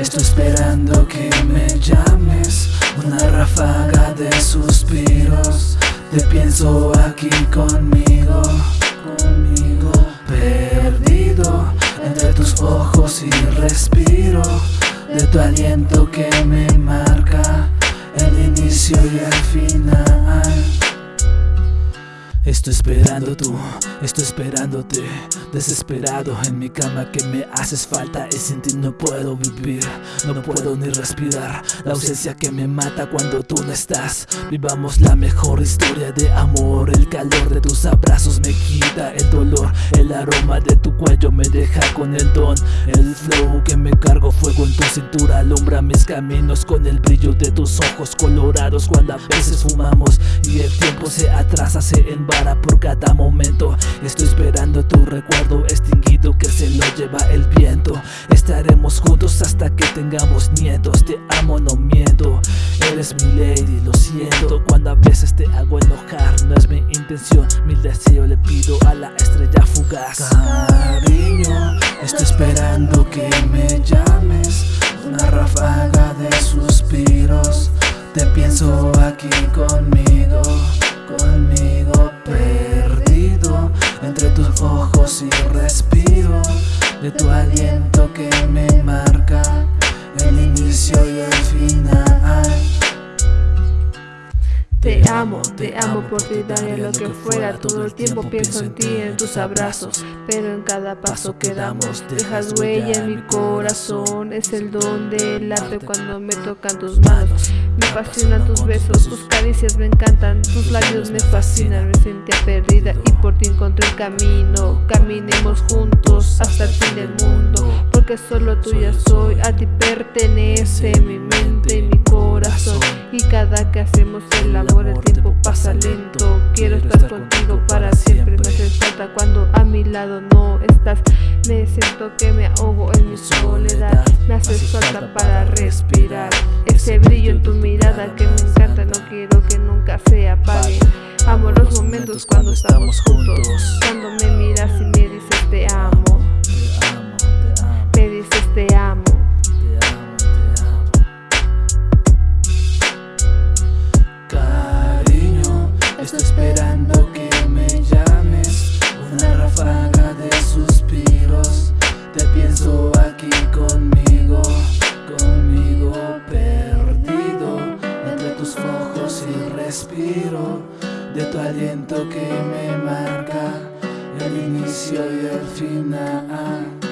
esperando que me llames Una ráfaga de suspiros. Te pienso aquí conmigo Conmigo Perdido entre tus ojos y respiro. De tu aliento que me marca El inicio y el final Estoy esperando tú, estoy esperándote Desesperado en mi cama que me haces falta Y sin ti no puedo vivir, no puedo ni respirar. La ausencia que me mata cuando tú no estás. Vivamos la mejor historia de amor El calor de tus abrazos me quita el dolor El aroma de tu cuello me deja con el don El flow que me cargo fuego en tu cintura Alumbra mis caminos con el brillo de tus ojos colorados Cuando a veces fumamos y el tiempo se atrasa, se envasa por cada momento. Estoy esperando tu recuerdo extinguido que se lo lleva el viento. Estaremos juntos hasta que tengamos nietos. Te amo, no miento. Eres mi lady, lo siento. Cuando a veces te hago enojar No es mi intención, mi deseo le pido a la estrella fugaz. Cariño, estoy esperando que me llames. Una ráfaga de suspiros. Te pienso aquí conmigo, conmigo y respiro de tu aliento que me marca el inicio y el amo, te amo por ti, daría lo que fuera Todo el tiempo pienso en ti, en tus abrazos. Pero en cada paso que damos Dejas huella en mi corazón. Es el don del arte cuando me tocan tus manos. Me fascinan tus besos, tus caricias me encantan. Tus labios me fascinan, me sentía perdida Y por ti encontré el camino. Caminemos juntos hasta el fin del mundo Porque solo tuya soy, a ti pertenece mi mente y mi Y cada que hacemos el amor el tiempo pasa lento. Quiero estar contigo para siempre. Me hace falta cuando a mi lado no estás. Me siento que me ahogo en mi soledad. Me haces falta para respirar. Ese brillo en tu mirada que me encanta. No quiero que nunca se apague. Amo los momentos cuando estamos juntos. Cuando me miras y me dices te amo Estoy esperando que me llames. Una ráfaga de suspiros. Te pienso aquí conmigo Conmigo perdido. Entre tus ojos y respiro. De tu aliento que me marca El inicio y el final